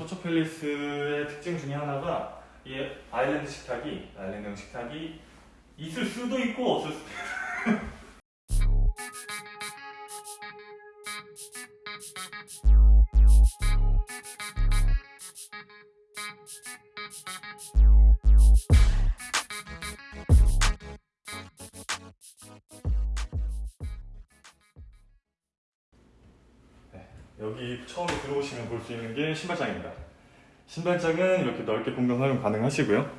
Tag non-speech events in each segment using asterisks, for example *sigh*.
서초 팰리스의 특징 중에 하나가 이 아일랜드 식탁이 아일랜드형 식탁이 있을 수도 있고 없을 수도 있고 *laughs* 여기 처음에 들어오시면 볼 수 있는 게 신발장입니다. 신발장은 이렇게 넓게 공간 활용 가능하시고요.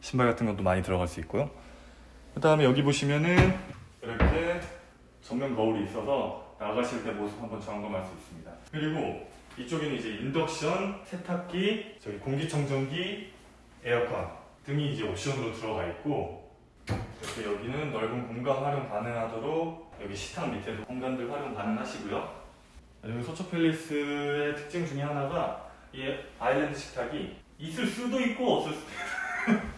신발 같은 것도 많이 들어갈 수 있고요. 그 다음에 여기 보시면은 이렇게 전면 거울이 있어서 나가실 때 모습 한번 점검할 수 있습니다. 그리고 이쪽에는 이제 인덕션, 세탁기, 저기 공기청정기, 에어컨 등이 이제 옵션으로 들어가 있고 이렇게 여기는 넓은 공간 활용 가능하도록 여기 식탁 밑에도 공간들 활용 가능하시고요. 여기 서초 팰리스의 특징 중에 하나가 이 아일랜드 식탁이 있을 수도 있고 없을 수도 있고 *laughs*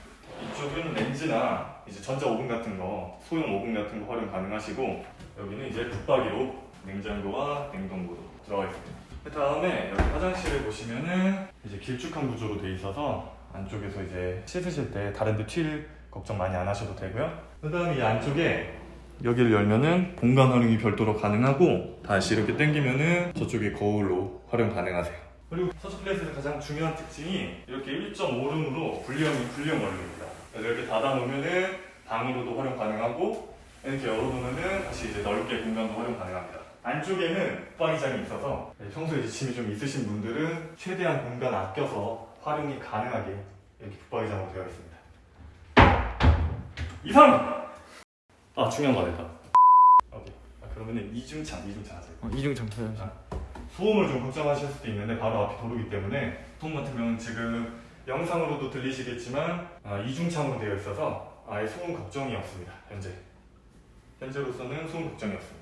이쪽은 렌즈나 이제 전자 오븐 같은 거 소형 오븐 같은 거 활용 가능하시고 여기는 이제 붙박이로 냉장고와 냉동고도 들어가 있습니다. 그 다음에 여기 화장실을 보시면은 이제 길쭉한 구조로 돼 있어서 안쪽에서 이제 씻으실 때 다른 데 튈 걱정 많이 안 하셔도 되고요. 그 다음에 이 안쪽에 여기를 열면은 공간 활용이 별도로 가능하고 다시 이렇게 당기면은 저쪽에 거울로 활용 가능하세요. 그리고 서초플레이스의 가장 중요한 특징이 이렇게 1.5룸으로 분리형이 분리형 원룸입니다. 이렇게 닫아놓으면은 방으로도 활용 가능하고 이렇게 열어놓으면은 다시 이제 넓게 공간도 활용 가능합니다. 안쪽에는 붙박이장이 있어서 평소에 이제 짐이 좀 있으신 분들은 최대한 공간 아껴서 활용이 가능하게 이렇게 붙박이장으로 되어 있습니다. 이상! 아 중요한 거 아니다. 오케이. 아, 그러면은 이중창, 이중창 하세요. 어, 이중창 쳐야죠. 소음을 좀 걱정하실 수도 있는데 바로 앞이 도로기 때문에 소음 같은 경우는 지금 영상으로도 들리시겠지만 아, 이중창으로 되어 있어서 아예 소음 걱정이 없습니다. 현재 현재로서는 소음 걱정이 없습니다.